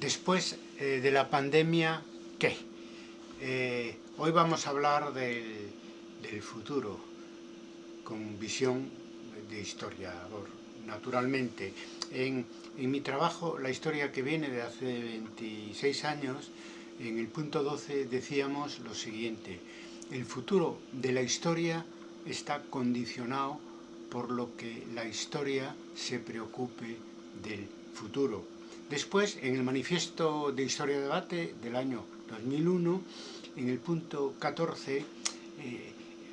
después eh, de la pandemia, ¿qué? Eh, hoy vamos a hablar del, futuro con visión de historiador. Naturalmente, en, en, mi trabajo, la historia que viene de hace 26 años, en el punto 12 decíamos lo siguiente, el futuro de la historia está condicionado por lo que la historia se preocupe del futuro. Después, en el Manifiesto de Historia de Debate del año 2001, en el punto 14, eh,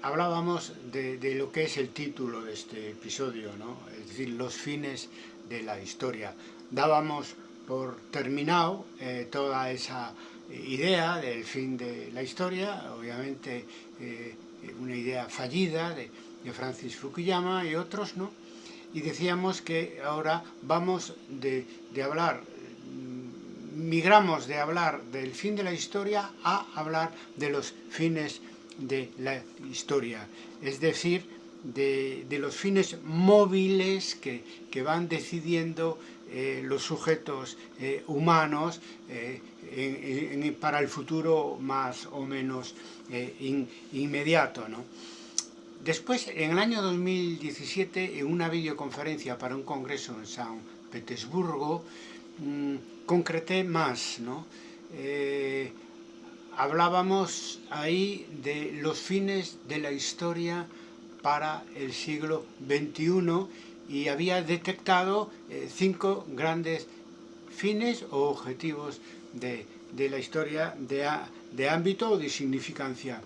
hablábamos de, lo que es el título de este episodio, es decir, los fines de la historia. Dábamos por terminado eh, toda esa idea del fin de la historia, obviamente eh, una idea fallida de, de Francis Fukuyama y otros, ¿no? Y decíamos que ahora vamos de, hablar, mm, migramos de hablar del fin de la historia a hablar de los fines de la historia, es decir, de, los fines móviles que, van decidiendo eh, los sujetos eh, humanos eh, para el futuro más o menos inmediato. ¿no? Después, en el año 2017, en una videoconferencia para un congreso en San Petersburgo, mmm, concreté más. Eh, hablábamos ahí de los fines de la historia para el siglo XXI y había detectado eh, cinco grandes fines o objetivos de, de la historia de, de ámbito o de significancia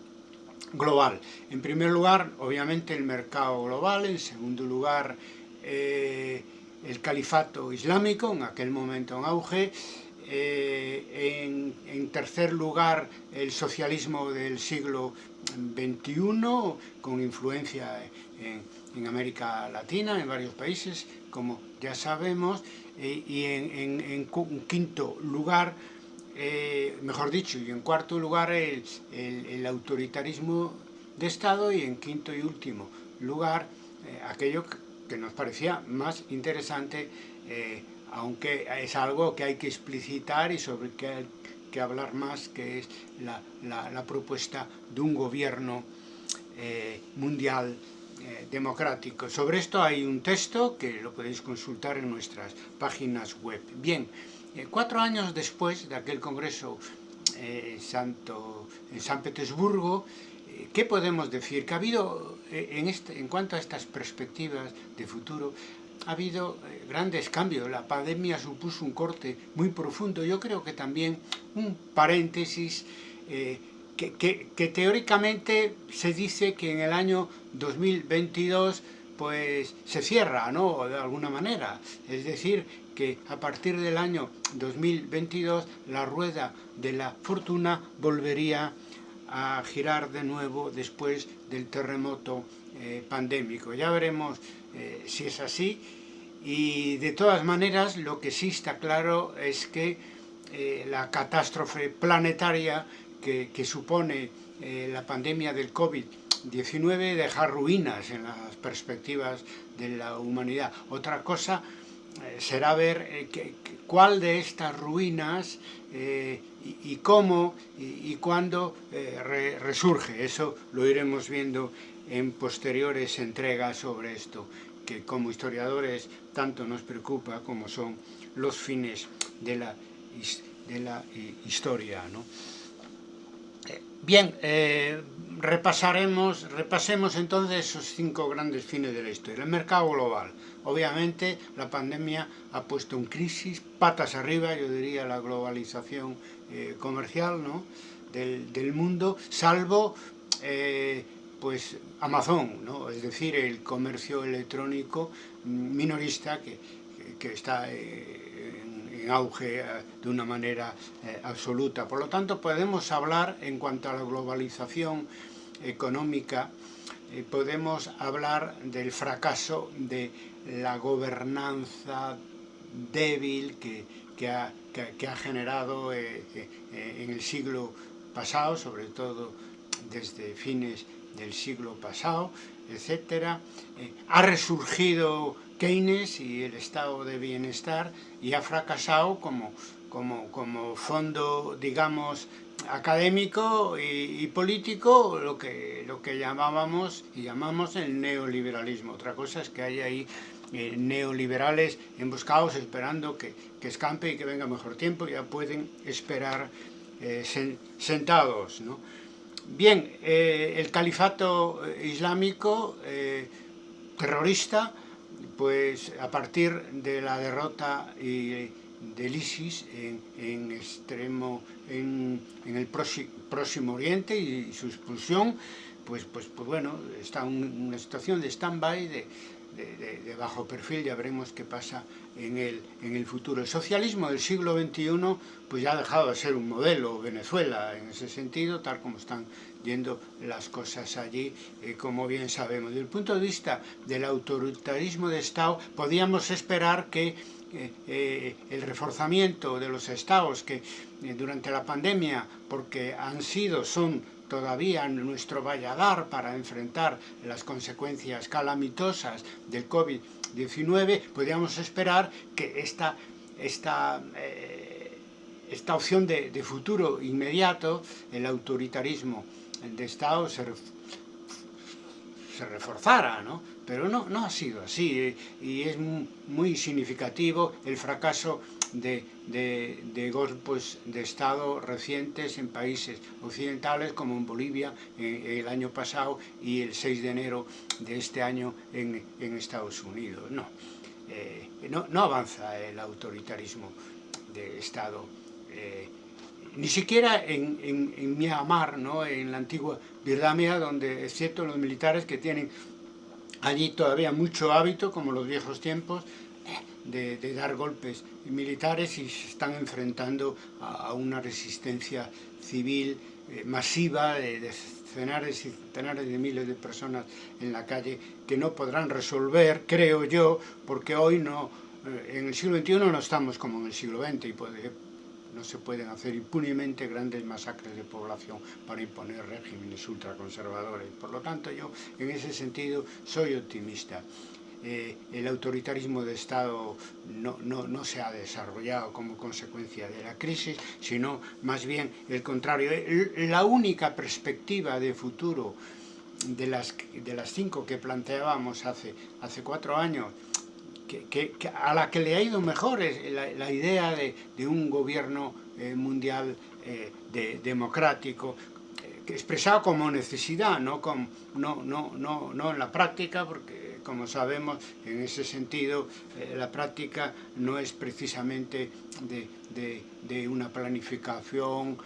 global. En primer lugar, obviamente, el mercado global, en segundo lugar, eh, el califato islámico, en aquel momento en auge, eh, en, tercer lugar, el socialismo del siglo XXI, con influencia en, América Latina, en varios países, como ya sabemos, eh, y en quinto lugar, eh, mejor dicho, y en cuarto lugar el, autoritarismo de Estado y en quinto y último lugar eh, aquello que nos parecía más interesante, eh, aunque es algo que hay que explicitar y sobre que hay que hablar más, que es la, propuesta de un gobierno mundial democrático. Sobre esto hay un texto que lo podéis consultar en nuestras páginas web. Bien, eh, cuatro años después de aquel congreso eh, Santo, en San Petersburgo, eh, ¿qué podemos decir? Que ha habido, en, este, en cuanto a estas perspectivas de futuro, ha habido grandes cambios. La pandemia supuso un corte muy profundo. Yo creo que también un paréntesis que, que, teóricamente se dice que en el año 2022 pues se cierra, ¿no? De alguna manera. Es decir, que a partir del año 2022 la rueda de la fortuna volvería a girar de nuevo después del terremoto eh, pandémico. Ya veremos eh, si es así y de todas maneras lo que sí está claro es que eh, la catástrofe planetaria que, supone la pandemia del COVID-19 deja ruinas en las perspectivas de la humanidad. Otra cosa será ver eh, cuál de estas ruinas eh, y, cómo y, cuándo resurge. Eso lo iremos viendo en posteriores entregas sobre esto, que como historiadores tanto nos preocupa como son los fines de la, de la historia. ¿no? Bien, repasaremos, repasemos entonces esos cinco grandes fines de la historia. El mercado global. Obviamente la pandemia ha puesto en crisis, patas arriba, yo diría, la globalización eh, comercial ¿no? del, mundo, salvo eh, pues Amazon, ¿no? es decir, el comercio electrónico minorista que, que está eh, en, auge de una manera absoluta. Por lo tanto, podemos hablar en cuanto a la globalización económica, podemos hablar del fracaso de la gobernanza débil que, que, ha, que, ha, generado eh, eh, en el siglo pasado, sobre todo desde fines del siglo pasado, etc. Eh, ha resurgido Keynes y el estado de bienestar y ha fracasado como, como, como fondo, digamos, académico y, y, político lo que, lo que llamábamos y llamamos el neoliberalismo. Otra cosa es que hay ahí eh, neoliberales emboscados esperando que, que, escampe y que venga mejor tiempo, ya pueden esperar eh, sen, sentados. ¿no? Bien, eh, el califato islámico eh, terrorista, pues a partir de la derrota y del ISIS en, en extremo, en, en el próximo Oriente y su expulsión, pues, pues, pues bueno, está en una situación de stand-by, de, de, de, de, bajo perfil, ya veremos qué pasa en el, en el futuro. El socialismo del siglo XXI pues ya ha dejado de ser un modelo Venezuela en ese sentido, tal como están yendo las cosas allí, eh, como bien sabemos. Desde el punto de vista del autoritarismo de Estado, podíamos esperar que eh, el reforzamiento de los estados que eh, durante la pandemia, porque han sido, son todavía nuestro valladar para enfrentar las consecuencias calamitosas del COVID-19, podríamos esperar que esta, esta, eh, esta opción de, de, futuro inmediato, el autoritarismo de Estado, se, se reforzara, ¿no? Pero no, no ha sido así eh, y es muy significativo el fracaso de, de, de, golpes de Estado recientes en países occidentales como en Bolivia eh, el año pasado y el 6 de enero de este año en, en Estados Unidos. No, eh, no, no, avanza el autoritarismo de Estado. Eh, ni siquiera en, en, en Myanmar, ¿no? en la antigua Birmania, donde, excepto los militares que tienen allí todavía mucho hábito, como los viejos tiempos, de, dar golpes militares y se están enfrentando a, una resistencia civil eh, masiva de, de, centenares y centenares de miles de personas en la calle que no podrán resolver, creo yo, porque hoy no, eh, en el siglo XXI no estamos como en el siglo XX y puede, no se pueden hacer impunemente grandes masacres de población para imponer regímenes ultraconservadores. Por lo tanto, yo en ese sentido soy optimista. Eh, el autoritarismo de Estado no, no, no, se ha desarrollado como consecuencia de la crisis, sino más bien el contrario. La única perspectiva de futuro de las, de las cinco que planteábamos hace, hace cuatro años que, a la que le ha ido mejor es la, idea de, un gobierno eh, mundial eh, de, democrático, eh, expresado como necesidad, no, como, no, no, no, no en la práctica, porque como sabemos, en ese sentido, la práctica no es precisamente de, de, una planificación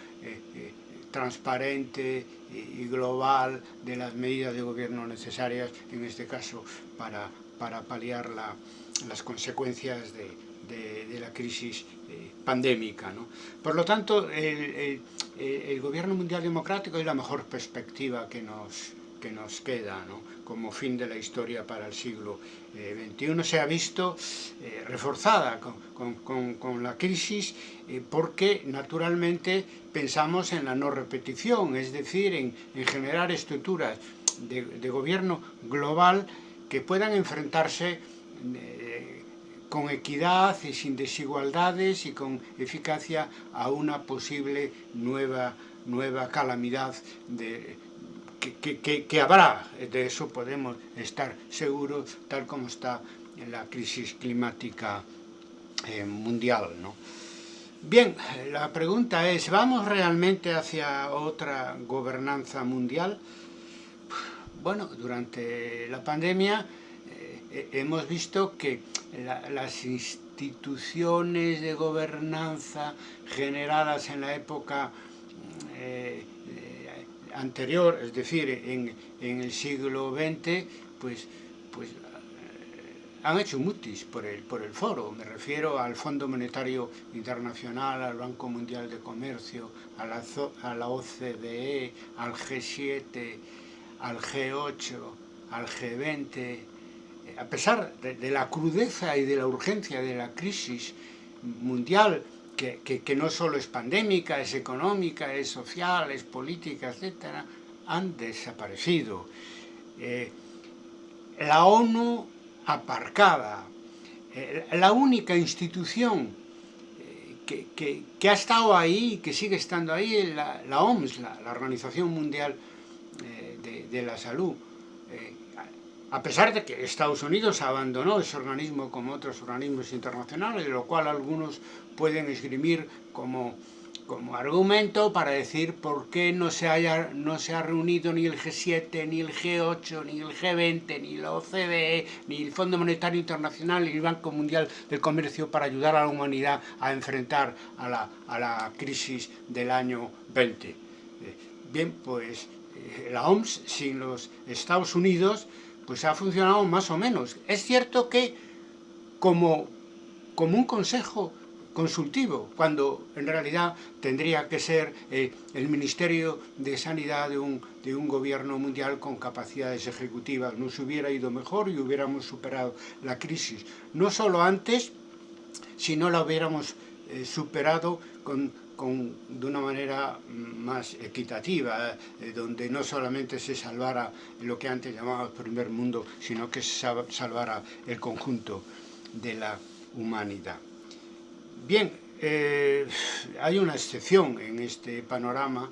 transparente y global de las medidas de gobierno necesarias, en este caso, para, para paliar la, las consecuencias de, de, la crisis eh, pandémica. ¿no? Por lo tanto, el, el, el, gobierno mundial democrático es la mejor perspectiva que nos, que nos queda ¿no? como fin de la historia para el siglo eh, XXI. Se ha visto eh, reforzada con, con, con, la crisis eh, porque naturalmente pensamos en la no repetición, es decir, en, en generar estructuras de, de gobierno global que puedan enfrentarse eh, con equidad y sin desigualdades y con eficacia a una posible nueva, nueva calamidad que, habrá, de eso podemos estar seguros, tal como está la crisis climática eh, mundial. ¿no? Bien, la pregunta es, ¿vamos realmente hacia otra gobernanza mundial? Bueno, durante la pandemia hemos visto que la, las instituciones de gobernanza generadas en la época eh, anterior, es decir, en, el siglo XX, pues, pues eh, han hecho mutis por el, por el foro. Me refiero al Fondo Monetario Internacional, al Banco Mundial de Comercio, a la, a la OCDE, al G7, al G8, al G20. A pesar de, la crudeza y de la urgencia de la crisis mundial, que, no solo es pandémica, es económica, es social, es política, etc., han desaparecido. Eh, la ONU aparcada, eh, la única institución eh, que, ha estado ahí, que sigue estando ahí, la, la OMS, la, Organización Mundial de, la Salud. A pesar de que Estados Unidos abandonó ese organismo como otros organismos internacionales, lo cual algunos pueden esgrimir como como argumento para decir por qué no se, no se ha reunido ni el G7, ni el G8, ni el G20, ni la OCDE, ni el Fondo Monetario Internacional, ni el Banco Mundial del Comercio para ayudar a la humanidad a enfrentar a la, a la crisis del año 20. Eh, bien, pues eh, la OMS sin los Estados Unidos pues ha funcionado más o menos. Es cierto que como, como un consejo consultivo, cuando en realidad tendría que ser eh, el Ministerio de Sanidad de un, de un gobierno mundial con capacidades ejecutivas. Nos hubiera ido mejor y hubiéramos superado la crisis. No solo antes, sino la hubiéramos eh, superado con, con, de una manera más equitativa, eh, donde no solamente se salvara lo que antes llamábamos primer mundo, sino que se salvara el conjunto de la humanidad. Bien, eh, hay una excepción en este panorama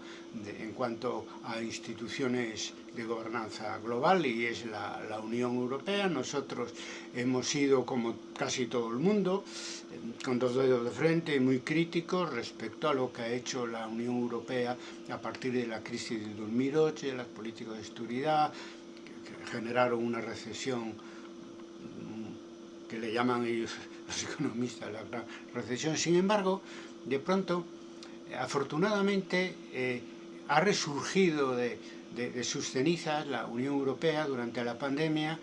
en cuanto a instituciones de gobernanza global y es la, la, Unión Europea. Nosotros hemos sido, como casi todo el mundo, con dos dedos de frente, muy críticos respecto a lo que ha hecho la Unión Europea a partir de la crisis del 2008, las políticas de seguridad, que generaron una recesión que le llaman ellos los economistas la gran recesión. Sin embargo, de pronto, afortunadamente, eh, ha resurgido de, de, sus cenizas la Unión Europea durante la pandemia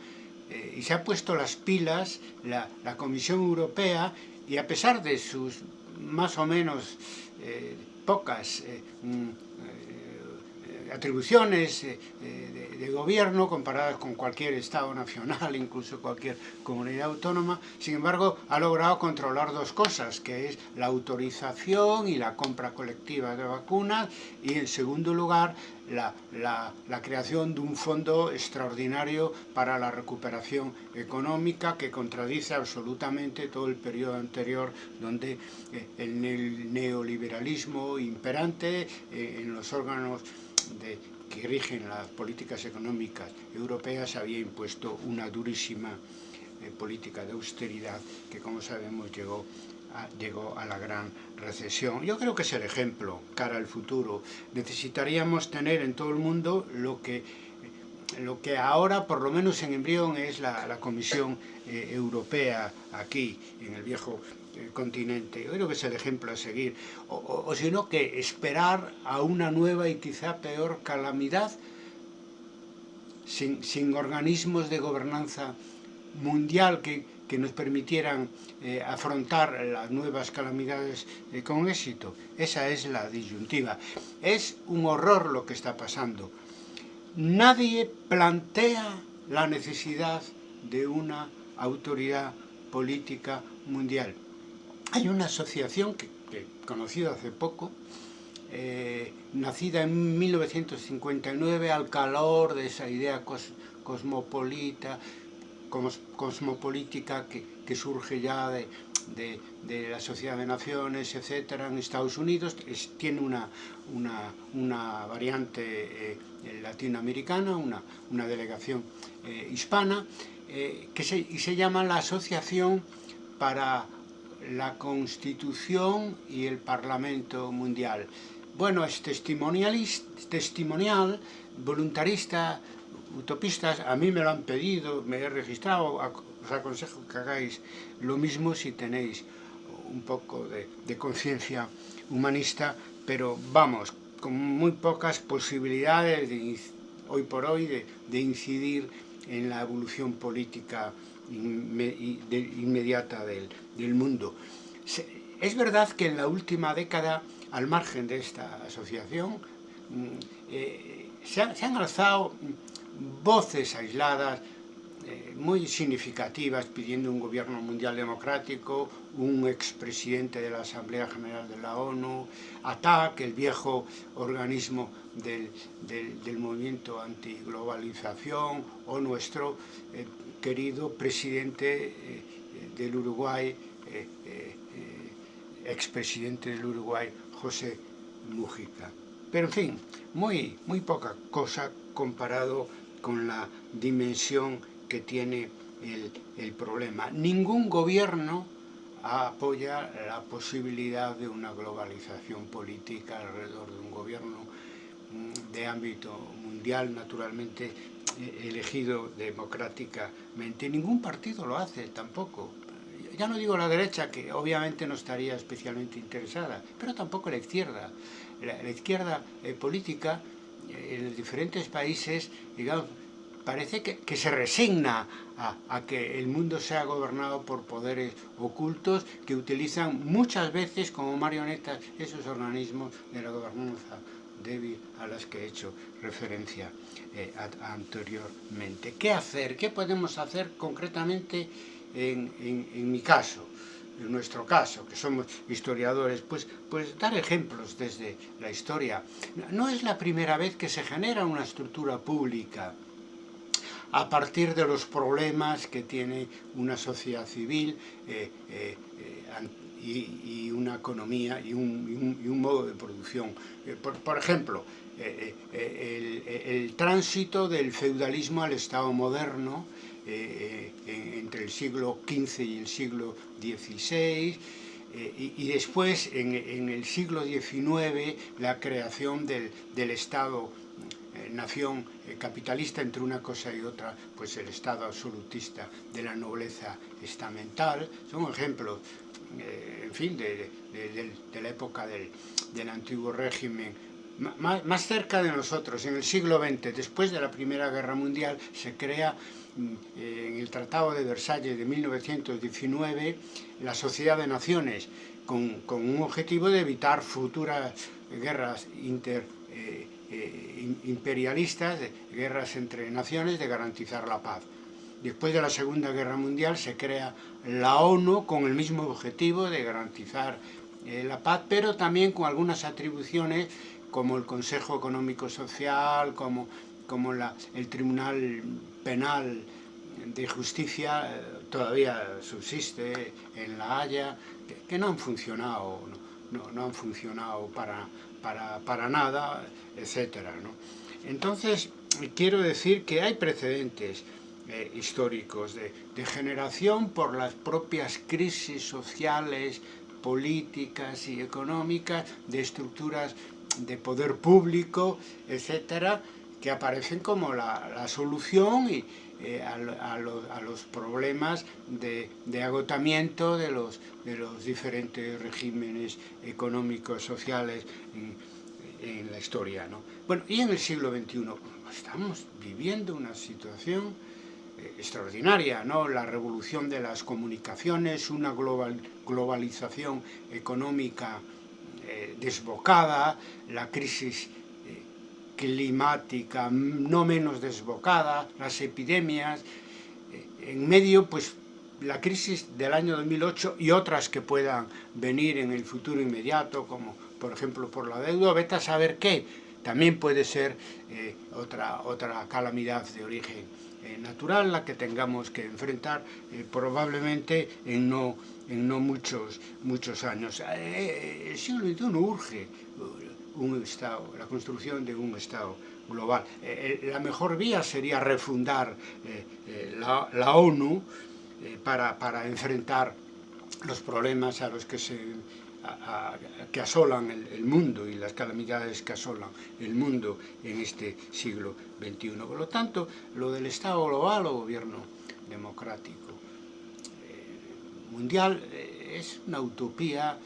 eh, y se ha puesto las pilas la, la, Comisión Europea y a pesar de sus más o menos eh, pocas eh, mm, atribuciones eh, de, de, gobierno comparadas con cualquier Estado nacional, incluso cualquier comunidad autónoma, sin embargo ha logrado controlar dos cosas, que es la autorización y la compra colectiva de vacunas y en segundo lugar la, la, la creación de un fondo extraordinario para la recuperación económica que contradice absolutamente todo el periodo anterior donde eh, el neoliberalismo imperante eh, en los órganos de, que rigen las políticas económicas europeas había impuesto una durísima eh, política de austeridad que, como sabemos, llegó a, llegó a la gran recesión. Yo creo que es el ejemplo cara al futuro. Necesitaríamos tener en todo el mundo lo que lo que ahora, por lo menos en embrión, es la, la Comisión eh, Europea aquí, en el viejo el continente. Yo creo que es el ejemplo a seguir. O, o, o sino que esperar a una nueva y quizá peor calamidad sin, sin organismos de gobernanza mundial que, que nos permitieran eh, afrontar las nuevas calamidades eh, con éxito. Esa es la disyuntiva. Es un horror lo que está pasando. Nadie plantea la necesidad de una autoridad política mundial. Hay una asociación que, que he conocido hace poco, eh, nacida en 1959 al calor de esa idea cos, cosmopolita, cos, cosmopolítica que, surge ya de, de, la Sociedad de Naciones, etcétera, en Estados Unidos, tiene una, una, una variante eh, latinoamericana, una, una delegación eh, hispana, que se, y se llama la Asociación para la Constitución y el Parlamento Mundial. Bueno, es testimonial, voluntarista, utopistas, a mí me lo han pedido, me he registrado, os aconsejo que hagáis lo mismo si tenéis un poco de, conciencia humanista, pero vamos, con muy pocas posibilidades de, hoy por hoy de incidir en la evolución política inmediata del, mundo. Es verdad que en la última década, al margen de esta asociación, mm, eh, se, han, se han alzado voces aisladas muy significativas pidiendo un gobierno mundial democrático, un expresidente de la Asamblea General de la ONU, ATAC, el viejo organismo del, del, del movimiento antiglobalización, o nuestro eh, querido presidente eh, del Uruguay, eh, eh, expresidente del Uruguay, José Mujica. Pero en fin, muy, muy poca cosa comparado con la dimensión que tiene el, el problema. Ningún gobierno apoya la posibilidad de una globalización política alrededor de un gobierno mm, de ámbito mundial, naturalmente eh, elegido democráticamente. Ningún partido lo hace tampoco. Ya no digo la derecha, que obviamente no estaría especialmente interesada, pero tampoco la izquierda. La, izquierda eh, política eh, en los diferentes países, digamos, parece que, que se resigna a, a, que el mundo sea gobernado por poderes ocultos que utilizan muchas veces como marionetas esos organismos de la gobernanza débil a las que he hecho referencia eh, anteriormente. ¿Qué hacer? ¿Qué podemos hacer concretamente en, en, en mi caso? en nuestro caso, que somos historiadores, pues, pues dar ejemplos desde la historia. No es la primera vez que se genera una estructura pública a partir de los problemas que tiene una sociedad civil eh, eh, y, una economía y un, modo de producción. Eh, por, ejemplo, el, tránsito del feudalismo al Estado moderno entre el siglo XV y el siglo XVI, y, después en, en, el siglo XIX la creación del, del Estado eh, nación eh, capitalista entre una cosa y otra, pues el Estado absolutista de la nobleza estamental, son ejemplos, eh, en fin, de, de, la época del, del antiguo régimen. Más, más, cerca de nosotros, en el siglo XX, después de la Primera Guerra Mundial, se crea mm, en el Tratado de Versalles de 1919 la Sociedad de Naciones, con, con un objetivo de evitar futuras guerras inter, eh, eh, imperialistas, de guerras entre naciones, de garantizar la paz. Después de la Segunda Guerra Mundial se crea la ONU con el mismo objetivo de garantizar eh, la paz, pero también con algunas atribuciones como el Consejo Económico Social, como, como el Tribunal Penal de Justicia, eh, todavía subsiste en La Haya, que, no han funcionado, no, no han funcionado para, para, para nada, etcétera, ¿no? Entonces, quiero decir que hay precedentes eh, históricos de, de generación por las propias crisis sociales, políticas y económicas, de estructuras de poder público, etcétera, que aparecen como la, la solución y, eh, a, a, lo, a, los problemas de, de, agotamiento de los, de los diferentes regímenes económicos, sociales en, en la historia. ¿no? Bueno, y en el siglo XXI estamos viviendo una situación eh, extraordinaria, ¿no? La revolución de las comunicaciones, una global, globalización económica eh, desbocada, la crisis climática no menos desbocada, las epidemias, eh, en medio pues la crisis del año 2008 y otras que puedan venir en el futuro inmediato, como por ejemplo por la deuda, vete a saber qué, también puede ser eh, otra, otra calamidad de origen eh, natural la que tengamos que enfrentar probablemente en no, en no muchos, muchos años. El siglo XXI urge un Estado, la construcción de un Estado global. Eh, eh, la mejor vía sería refundar eh, la, ONU para, para, enfrentar los problemas a los que se que asolan el, mundo y las calamidades que asolan el mundo en este siglo XXI. Por lo tanto, lo del Estado global o gobierno democrático mundial es una utopía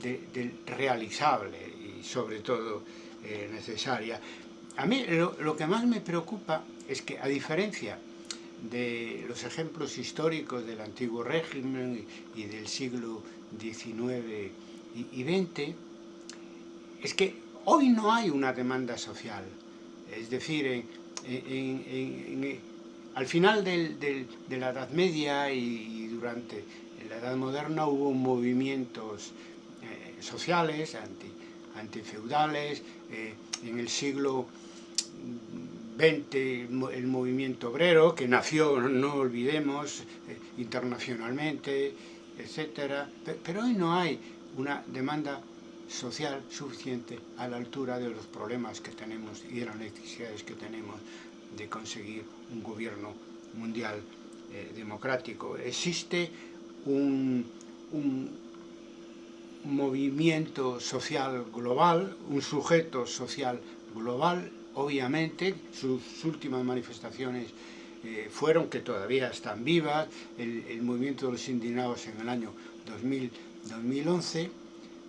de realizable sobre todo eh, necesaria. A mí lo, que más me preocupa es que a diferencia de los ejemplos históricos del antiguo régimen y, del siglo XIX y, XX, es que hoy no hay una demanda social. Es decir, al final del, de la Edad Media y, durante la Edad Moderna hubo movimientos eh, sociales anti, antifeudales, eh, en el siglo XX el movimiento obrero, que nació, no olvidemos, eh, internacionalmente, etc. Pero hoy no hay una demanda social suficiente a la altura de los problemas que tenemos y de las necesidades que tenemos de conseguir un gobierno mundial eh, democrático. Existe un, un movimiento social global, un sujeto social global, obviamente, sus últimas manifestaciones eh, fueron, que todavía están vivas, el, movimiento de los indignados en el año 2000, 2011,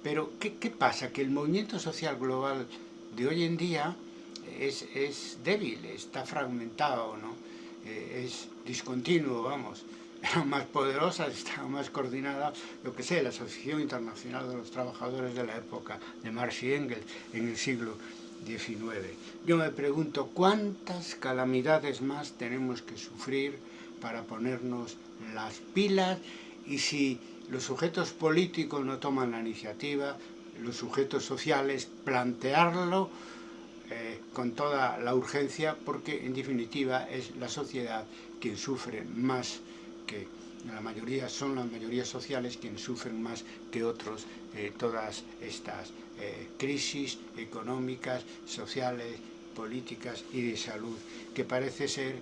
pero ¿qué, ¿qué, pasa? Que el movimiento social global de hoy en día es, es débil, está fragmentado, ¿no? Eh, es discontinuo, vamos, era más poderosa, estaba más coordinada, lo que sé, la Asociación Internacional de los Trabajadores de la época de Marx y Engels en el siglo 19. Yo me pregunto cuántas calamidades más tenemos que sufrir para ponernos las pilas y si los sujetos políticos no toman la iniciativa, los sujetos sociales plantearlo eh, con toda la urgencia porque en definitiva es la sociedad quien sufre más que la mayoría son las mayorías sociales quienes sufren más que otros eh, todas estas eh, crisis económicas, sociales, políticas y de salud que parece ser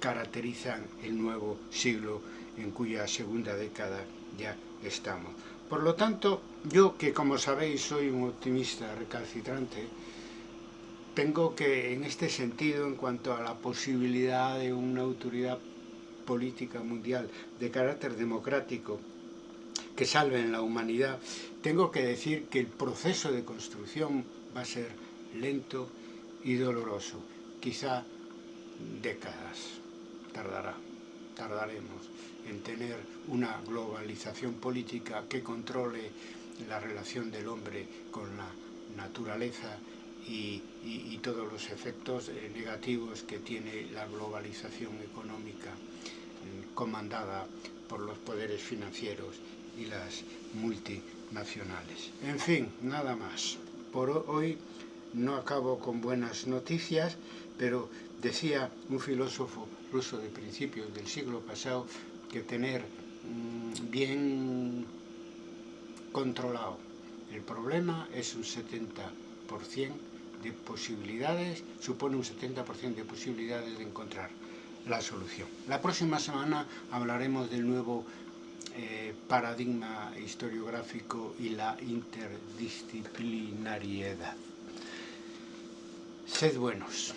caracterizan el nuevo siglo en cuya segunda década ya estamos. Por lo tanto, yo que como sabéis soy un optimista recalcitrante, tengo que en este sentido, en cuanto a la posibilidad de una autoridad política mundial de carácter democrático que salve en la humanidad, tengo que decir que el proceso de construcción va a ser lento y doloroso. Quizá décadas tardará, tardaremos en tener una globalización política que controle la relación del hombre con la naturaleza y, todos los efectos eh, negativos que tiene la globalización económica comandada por los poderes financieros y las multinacionales. En fin, nada más. Por hoy no acabo con buenas noticias, pero decía un filósofo ruso de principios del siglo pasado que tener mmm, bien controlado el problema es un 70% de posibilidades, supone un 70% de posibilidades de encontrar la solución. La próxima semana hablaremos del nuevo eh, paradigma historiográfico y la interdisciplinariedad. Sed buenos.